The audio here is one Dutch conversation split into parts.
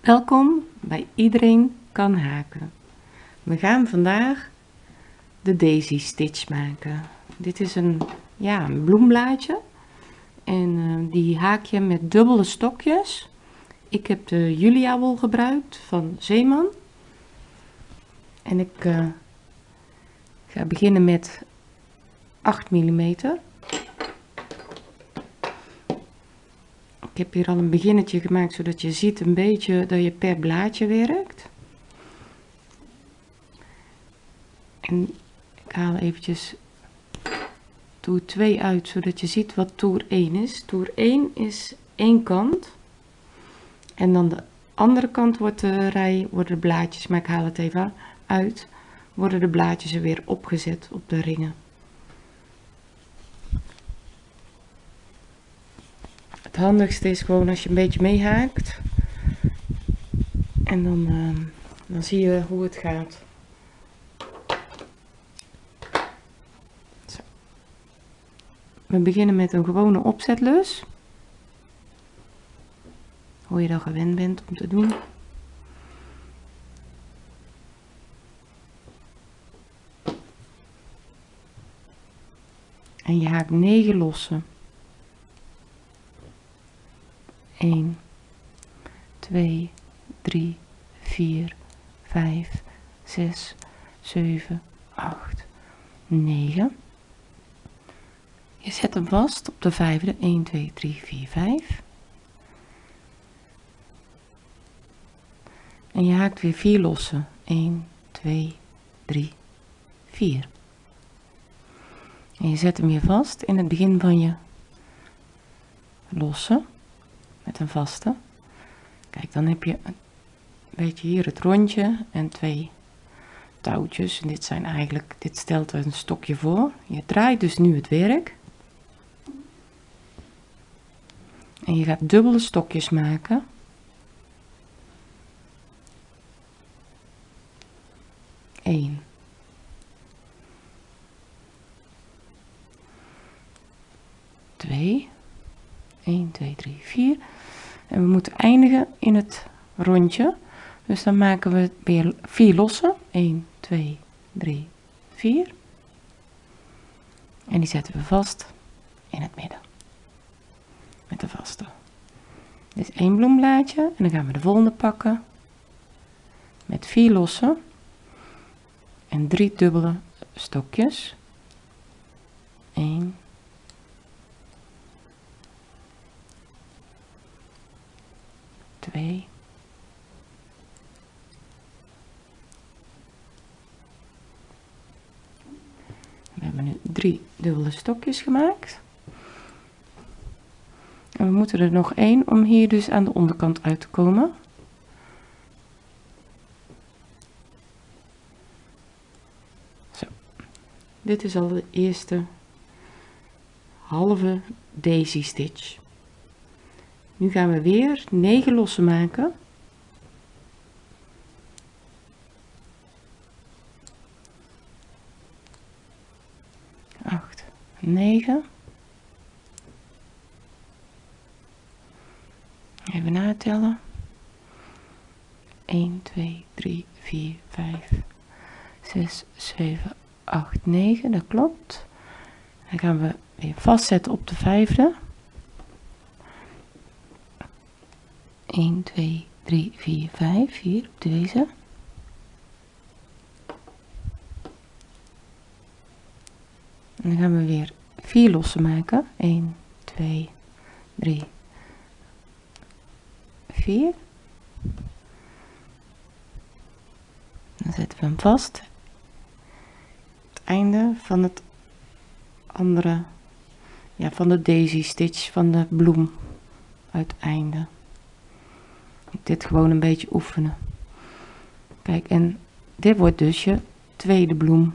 Welkom bij Iedereen kan haken. We gaan vandaag de daisy stitch maken. Dit is een, ja, een bloemblaadje en uh, die haak je met dubbele stokjes. Ik heb de Julia wol gebruikt van Zeeman. En ik uh, ga beginnen met 8 mm. Ik heb hier al een beginnetje gemaakt zodat je ziet een beetje dat je per blaadje werkt. En ik haal eventjes toer 2 uit zodat je ziet wat toer 1 is. Toer 1 is één kant en dan de andere kant wordt de rij, worden de blaadjes, maar ik haal het even uit, worden de blaadjes er weer opgezet op de ringen. Handigste is gewoon als je een beetje meehaakt. En dan, uh, dan zie je hoe het gaat. Zo. We beginnen met een gewone opzetlus. Hoe je dan gewend bent om te doen. En je haakt 9 lossen. 1, 2, 3, 4, 5, 6, 7, 8, 9. Je zet hem vast op de vijfde. 1, 2, 3, 4, 5. En je haakt weer 4 lossen. 1, 2, 3, 4. En je zet hem weer vast in het begin van je lossen met een vaste. Kijk, dan heb je een beetje hier het rondje en twee touwtjes. En dit zijn eigenlijk, dit stelt een stokje voor. Je draait dus nu het werk. En je gaat dubbele stokjes maken. Eén. Twee. 1, 2, 3, 4. En we moeten eindigen in het rondje. Dus dan maken we weer 4 losse. 1, 2, 3, 4. En die zetten we vast in het midden. Met de vaste. Dit is één bloemblaadje. En dan gaan we de volgende pakken. Met 4 losse. En 3 dubbele stokjes. 1, 2. We hebben nu drie dubbele stokjes gemaakt. En we moeten er nog één om hier dus aan de onderkant uit te komen. Zo. Dit is al de eerste halve daisy stitch. Nu gaan we weer 9 lossen maken. Acht, negen. Even natellen. 1, 2, 3, 4, 5, 6, 7, 8, 9. Dat klopt. Dan gaan we weer vastzetten op de vijfde. 1, 2, 3, 4, 5, hier op deze. En dan gaan we weer 4 lossen maken. 1, 2, 3, 4. Dan zetten we hem vast. Het einde van het andere, ja, van de daisy stitch van de bloem uiteinde dit gewoon een beetje oefenen. Kijk, en dit wordt dus je tweede bloem.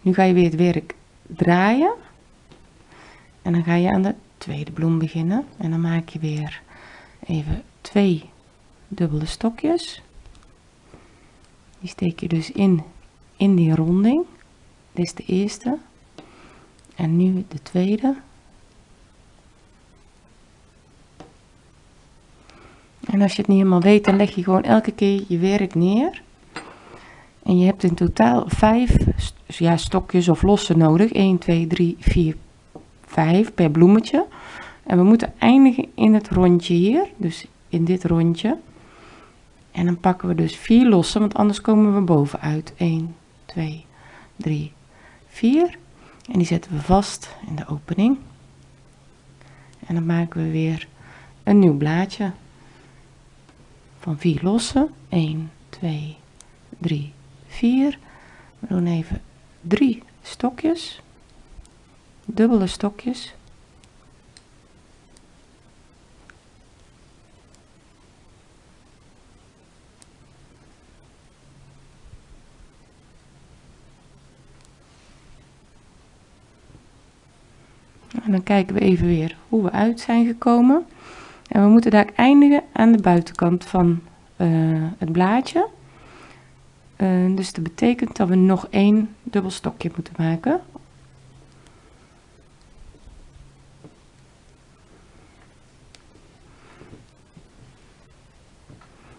Nu ga je weer het werk draaien. En dan ga je aan de tweede bloem beginnen. En dan maak je weer even twee dubbele stokjes. Die steek je dus in, in die ronding. Dit is de eerste. En nu de tweede. En als je het niet helemaal weet, dan leg je gewoon elke keer je werk neer. En je hebt in totaal vijf ja, stokjes of lossen nodig. 1, 2, 3, 4, 5 per bloemetje. En we moeten eindigen in het rondje hier. Dus in dit rondje. En dan pakken we dus vier lossen, want anders komen we bovenuit. 1, 2, 3, 4. En die zetten we vast in de opening. En dan maken we weer een nieuw blaadje van vier lossen. 1, 2, 3, 4. We doen even drie stokjes, dubbele stokjes. En dan kijken we even weer hoe we uit zijn gekomen. En we moeten daar eindigen aan de buitenkant van uh, het blaadje. Uh, dus dat betekent dat we nog één dubbel stokje moeten maken.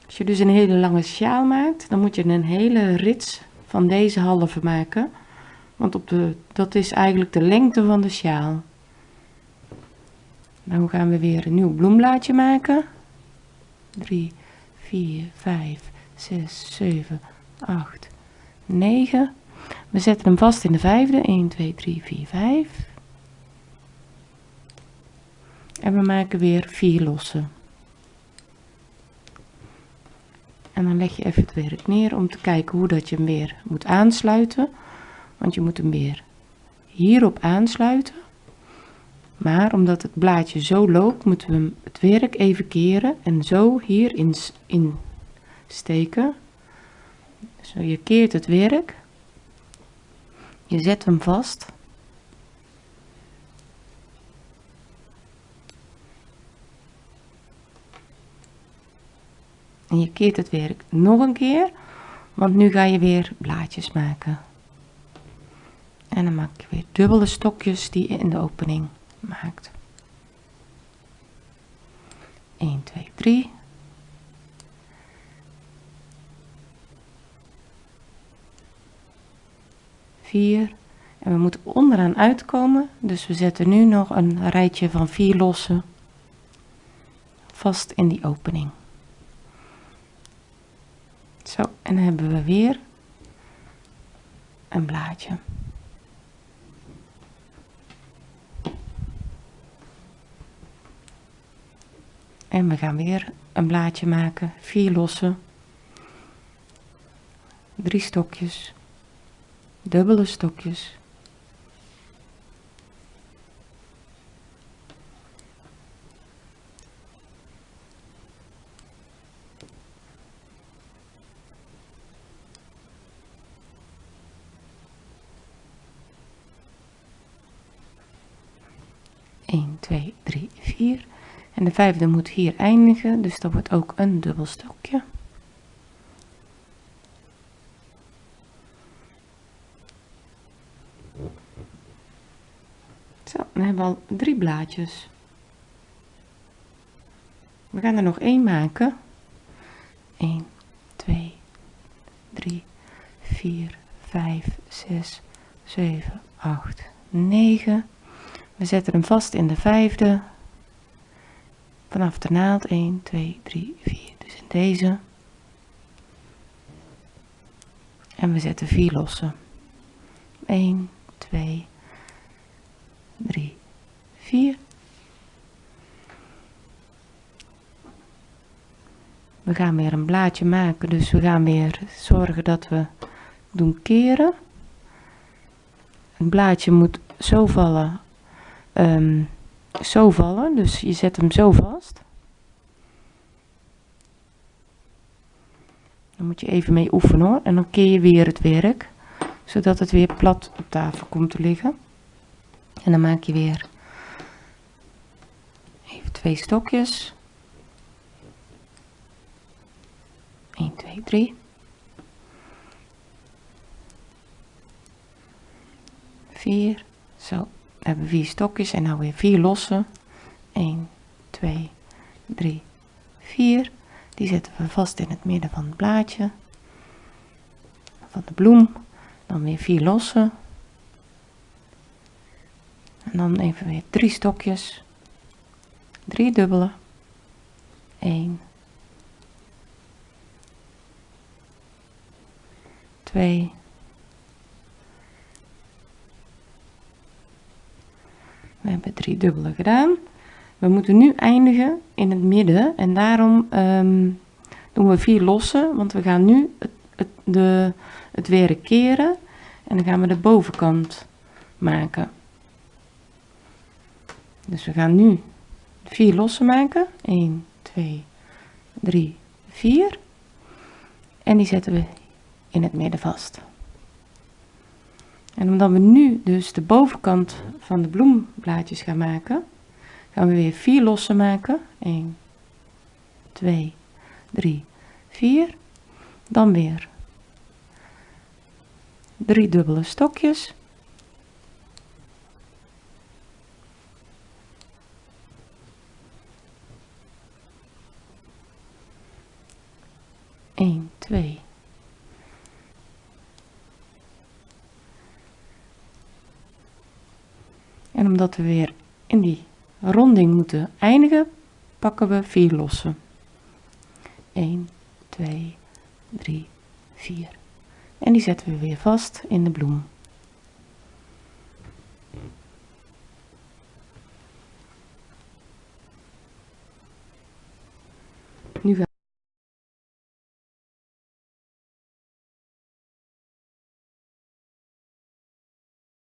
Als je dus een hele lange sjaal maakt, dan moet je een hele rits van deze halve maken. Want op de, dat is eigenlijk de lengte van de sjaal. Dan gaan we weer een nieuw bloemblaadje maken. 3, 4, 5, 6, 7, 8, 9. We zetten hem vast in de vijfde. 1, 2, 3, 4, 5. En we maken weer 4 lossen. En dan leg je even het werk neer om te kijken hoe dat je hem weer moet aansluiten. Want je moet hem weer hierop aansluiten. Maar omdat het blaadje zo loopt, moeten we het werk even keren en zo hierin in steken. Zo, je keert het werk. Je zet hem vast. En je keert het werk nog een keer, want nu ga je weer blaadjes maken. En dan maak je weer dubbele stokjes die in de opening maakt. 1, 2, 3. Vier. En we moeten onderaan uitkomen, dus we zetten nu nog een rijtje van vier lossen vast in die opening. Zo, en dan hebben we weer een blaadje. En we gaan weer een blaadje maken, vier lossen, drie stokjes, dubbele stokjes. Eén, twee, drie, vier. En de vijfde moet hier eindigen, dus dat wordt ook een dubbel stokje. Zo, dan hebben al drie blaadjes. We gaan er nog één maken. 1, 2, 3, 4, 5, 6, 7, 8, 9. We zetten hem vast in de vijfde, vanaf de naald 1, 2, 3, 4. Dus in deze. En we zetten 4 lossen. 1, 2, 3, 4. We gaan weer een blaadje maken, dus we gaan weer zorgen dat we doen keren. Het blaadje moet zo vallen um, zo vallen. Dus je zet hem zo vast. Dan moet je even mee oefenen hoor. En dan keer je weer het werk. Zodat het weer plat op tafel komt te liggen. En dan maak je weer even twee stokjes. 1, 2, 3. 4. Zo hebben we vier stokjes en nou weer vier losse. 1, 2, 3, 4. Die zetten we vast in het midden van het blaadje. Van de bloem. Dan weer vier losse. En dan even weer drie stokjes. Drie dubbele. 1. 2. We hebben drie dubbele gedaan. We moeten nu eindigen in het midden en daarom um, doen we vier losse, want we gaan nu het, het, de, het weer keren en dan gaan we de bovenkant maken. Dus we gaan nu vier losse maken. 1, 2, 3, 4. En die zetten we in het midden vast. En omdat we nu dus de bovenkant van de bloemblaadjes gaan maken, gaan we weer vier losse maken. 1, 2, 3, 4. Dan weer drie dubbele stokjes. 1, 2. En omdat we weer in die ronding moeten eindigen, pakken we 4 losse. 1, 2, 3, 4. En die zetten we weer vast in de bloem.